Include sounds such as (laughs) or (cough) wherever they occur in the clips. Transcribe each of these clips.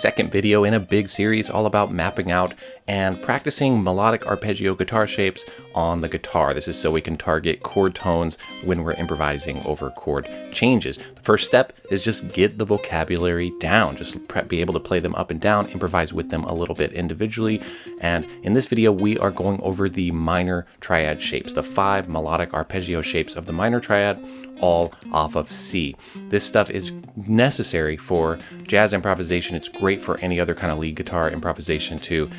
second video in a big series all about mapping out and practicing melodic arpeggio guitar shapes on the guitar. This is so we can target chord tones when we're improvising over chord changes. The first step is just get the vocabulary down, just be able to play them up and down, improvise with them a little bit individually. And in this video, we are going over the minor triad shapes, the five melodic arpeggio shapes of the minor triad all off of C. This stuff is necessary for jazz improvisation. It's great for any other kind of lead guitar improvisation to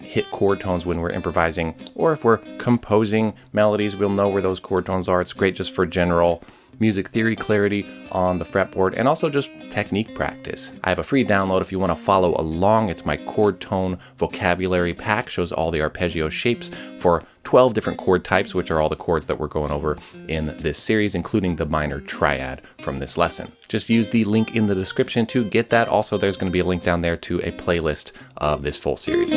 hit chord tones when we're improvising, or if we're composing melodies, we'll know where those chord tones are. It's great just for general music theory clarity on the fretboard, and also just technique practice. I have a free download if you want to follow along. It's my chord tone vocabulary pack, shows all the arpeggio shapes for 12 different chord types, which are all the chords that we're going over in this series, including the minor triad from this lesson. Just use the link in the description to get that. Also, there's going to be a link down there to a playlist of this full series.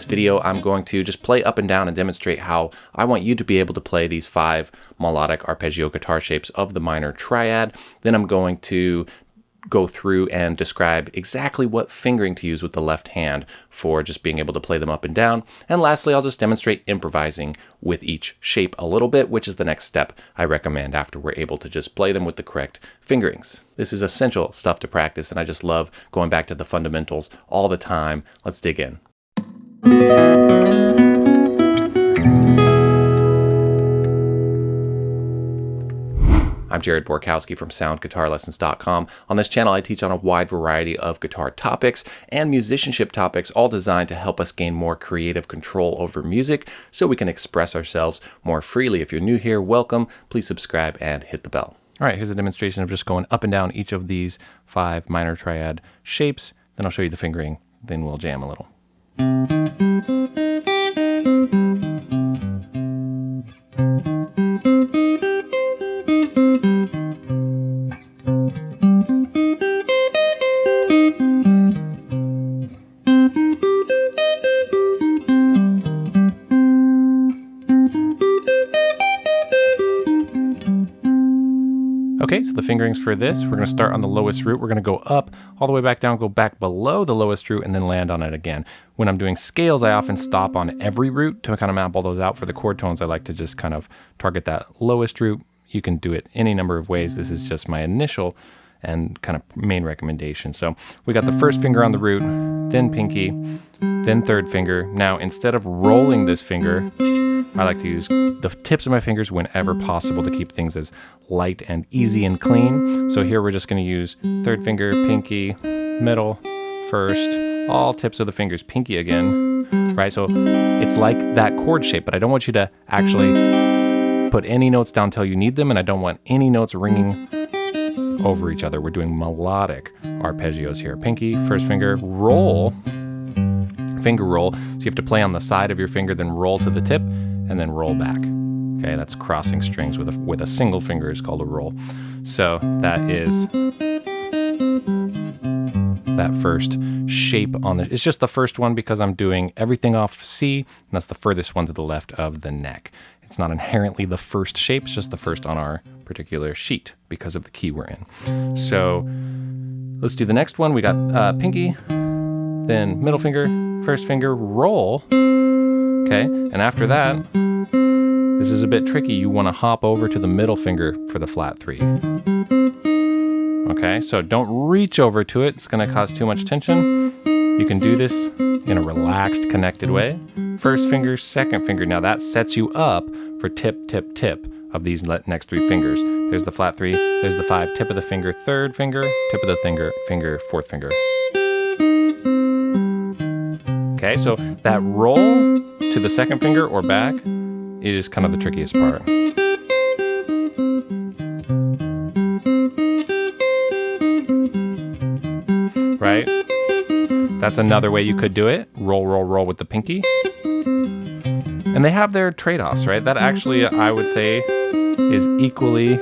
This video, I'm going to just play up and down and demonstrate how I want you to be able to play these five melodic arpeggio guitar shapes of the minor triad. Then I'm going to go through and describe exactly what fingering to use with the left hand for just being able to play them up and down. And lastly, I'll just demonstrate improvising with each shape a little bit, which is the next step I recommend after we're able to just play them with the correct fingerings. This is essential stuff to practice, and I just love going back to the fundamentals all the time. Let's dig in. I'm Jared Borkowski from SoundGuitarLessons.com. On this channel, I teach on a wide variety of guitar topics and musicianship topics, all designed to help us gain more creative control over music so we can express ourselves more freely. If you're new here, welcome. Please subscribe and hit the bell. All right, here's a demonstration of just going up and down each of these five minor triad shapes. Then I'll show you the fingering, then we'll jam a little. Okay, fingerings for this, we're gonna start on the lowest root. We're gonna go up, all the way back down, go back below the lowest root, and then land on it again. When I'm doing scales, I often stop on every root to kind of map all those out. For the chord tones, I like to just kind of target that lowest root. You can do it any number of ways. This is just my initial and kind of main recommendation. So we got the first finger on the root, then pinky, then third finger. Now, instead of rolling this finger, I like to use the tips of my fingers whenever possible to keep things as light and easy and clean. So here we're just gonna use third finger, pinky, middle, first, all tips of the fingers, pinky again, right? So it's like that chord shape, but I don't want you to actually put any notes down until you need them, and I don't want any notes ringing over each other. We're doing melodic arpeggios here. Pinky, first finger, roll, finger roll. So you have to play on the side of your finger, then roll to the tip, and then roll back. Okay, that's crossing strings with a, with a single finger is called a roll. So that is that first shape on the, it's just the first one because I'm doing everything off C, and that's the furthest one to the left of the neck. It's not inherently the first shape, it's just the first on our particular sheet because of the key we're in. So let's do the next one. We got uh, pinky, then middle finger, first finger, roll, okay? And after that, this is a bit tricky. You wanna hop over to the middle finger for the flat three. Okay, so don't reach over to it. It's gonna cause too much tension. You can do this in a relaxed, connected way. First finger, second finger. Now that sets you up for tip, tip, tip of these next three fingers. There's the flat three, there's the five, tip of the finger, third finger, tip of the finger, finger, fourth finger. Okay, so that roll to the second finger or back is kind of the trickiest part. Right? That's another way you could do it. Roll, roll, roll with the pinky. And they have their trade-offs, right? That actually, I would say, is equally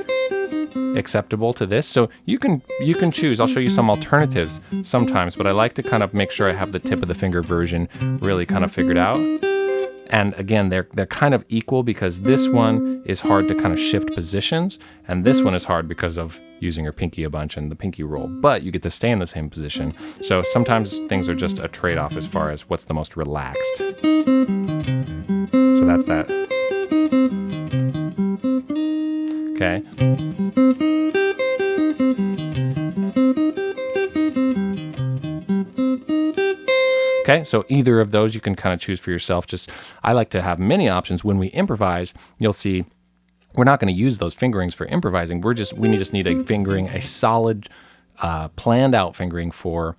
acceptable to this. So you can you can choose. I'll show you some alternatives sometimes, but I like to kind of make sure I have the tip of the finger version really kind of figured out. And again, they're they're kind of equal because this one is hard to kind of shift positions, and this one is hard because of using your pinky a bunch and the pinky roll. But you get to stay in the same position. So sometimes things are just a trade-off as far as what's the most relaxed. So that's that. Okay. Okay, so either of those you can kind of choose for yourself. Just I like to have many options. When we improvise, you'll see we're not going to use those fingerings for improvising. We're just we just need a fingering, a solid, uh, planned out fingering for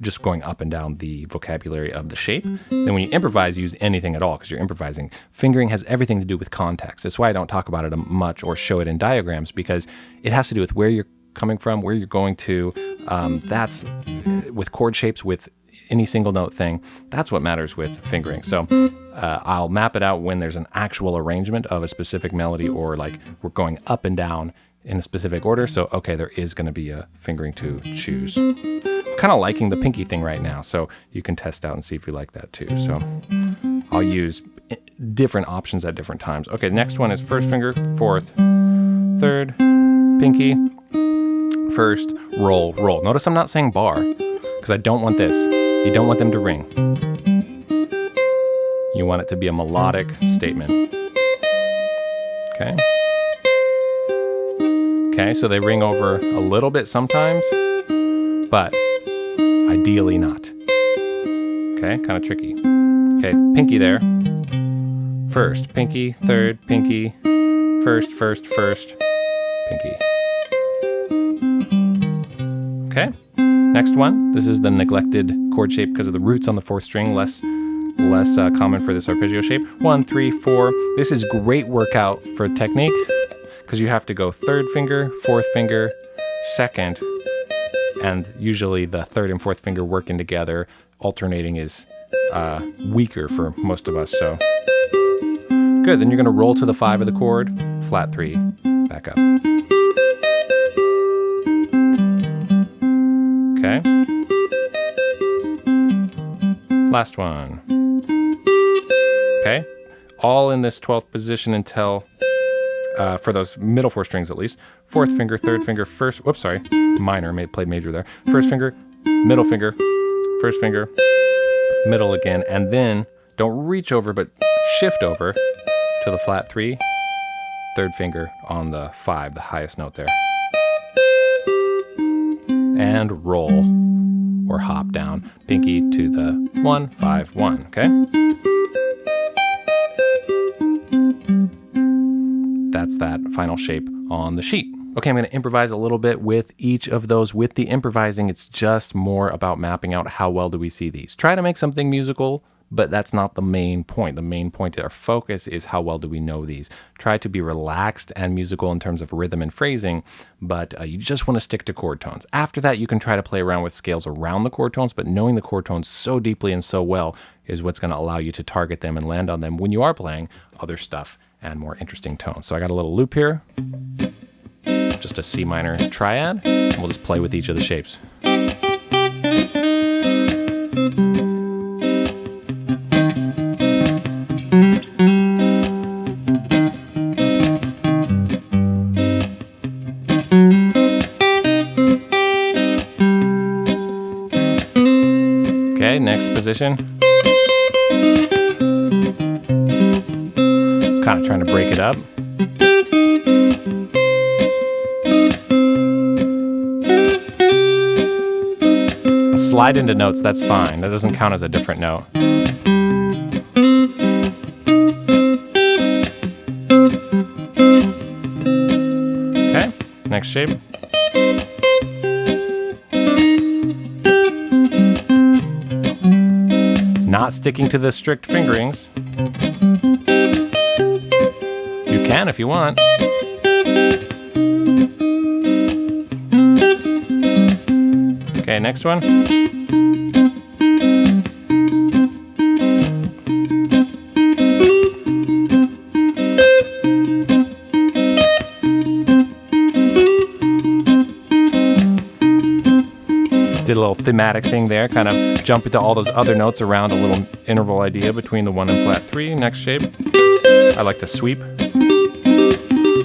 just going up and down the vocabulary of the shape. Then when you improvise, use anything at all because you're improvising. Fingering has everything to do with context. That's why I don't talk about it much or show it in diagrams because it has to do with where you're coming from, where you're going to. Um, that's with chord shapes, with any single note thing. That's what matters with fingering. So uh, I'll map it out when there's an actual arrangement of a specific melody or like we're going up and down in a specific order. So, okay, there is going to be a fingering to choose. I'm kind of liking the pinky thing right now. So you can test out and see if you like that too. So I'll use eh, different options at different times. Okay, next one is first finger, fourth, third, pinky, first, roll, roll. Notice I'm not saying bar because I don't want this. You don't want them to ring. You want it to be a melodic statement. Okay. Okay, so they ring over a little bit sometimes, but ideally not. Okay, kind of tricky. Okay, pinky there. First, pinky, third, pinky, first, first, first, pinky. Okay. Next one, this is the neglected chord shape because of the roots on the fourth string, less less uh, common for this arpeggio shape. One, three, four. This is great workout for technique because you have to go third finger, fourth finger, second, and usually the third and fourth finger working together, alternating is uh, weaker for most of us. So good. Then you're going to roll to the five of the chord, flat three, back up. Okay. Last one. Okay. All in this 12th position until, uh, for those middle four strings at least, fourth finger, third finger, first, whoops, sorry, minor, may played major there. First finger, middle finger, first finger, middle again, and then don't reach over, but shift over to the flat three, third finger on the five, the highest note there. And roll or hop down. Pinky to the one, five, one, okay? That's that final shape on the sheet. Okay, I'm gonna improvise a little bit with each of those. With the improvising, it's just more about mapping out how well do we see these. Try to make something musical but that's not the main point. The main point, our focus is how well do we know these. Try to be relaxed and musical in terms of rhythm and phrasing, but uh, you just want to stick to chord tones. After that, you can try to play around with scales around the chord tones, but knowing the chord tones so deeply and so well is what's going to allow you to target them and land on them when you are playing other stuff and more interesting tones. So I got a little loop here, just a C minor triad, and we'll just play with each of the shapes. Okay, next position. Kind trying to break it up. Slide into notes, that's fine. That doesn't count as a different note. Okay, next shape. not sticking to the strict fingerings. Can if you want. Okay, next one. Did a little thematic thing there, kind of jump into all those other notes around a little interval idea between the one and flat three. Next shape. I like to sweep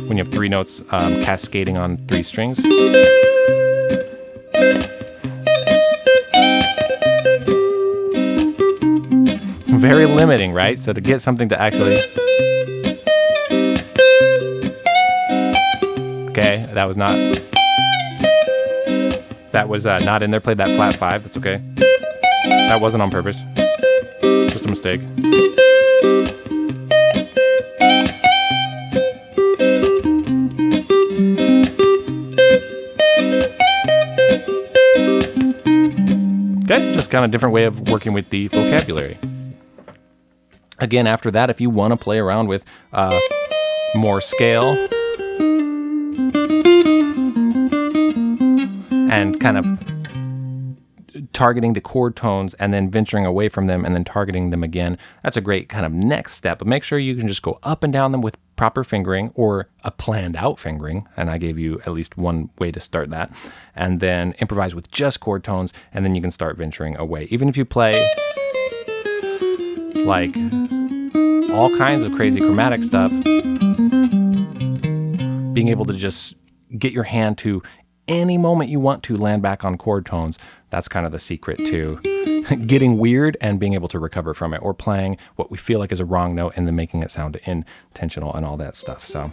when you have three notes um, cascading on three strings. Very limiting, right? So to get something to actually. Okay, that was not. That was uh, not in there. Played that flat five. That's okay. That wasn't on purpose. Just a mistake. Okay, just kind of different way of working with the vocabulary. Again, after that, if you want to play around with uh, more scale and kind of targeting the chord tones and then venturing away from them and then targeting them again, that's a great kind of next step. But make sure you can just go up and down them with proper fingering or a planned out fingering. And I gave you at least one way to start that. And then improvise with just chord tones, and then you can start venturing away. Even if you play like all kinds of crazy chromatic stuff, being able to just get your hand to any moment you want to land back on chord tones. That's kind of the secret to (laughs) getting weird and being able to recover from it or playing what we feel like is a wrong note and then making it sound intentional and all that stuff. So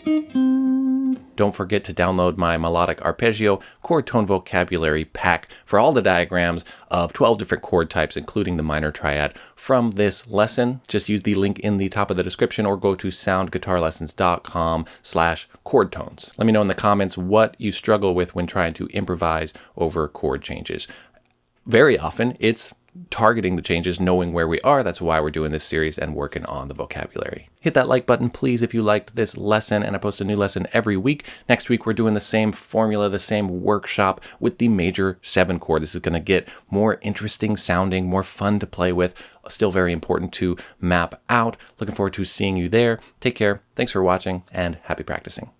don't forget to download my melodic arpeggio chord tone vocabulary pack for all the diagrams of 12 different chord types, including the minor triad from this lesson. Just use the link in the top of the description or go to soundguitarlessons.com slash chord tones. Let me know in the comments what you struggle with when trying to improvise over chord changes. Very often it's targeting the changes, knowing where we are. That's why we're doing this series and working on the vocabulary. Hit that like button, please, if you liked this lesson, and I post a new lesson every week. Next week, we're doing the same formula, the same workshop with the major seven chord. This is going to get more interesting sounding, more fun to play with, still very important to map out. Looking forward to seeing you there. Take care. Thanks for watching, and happy practicing.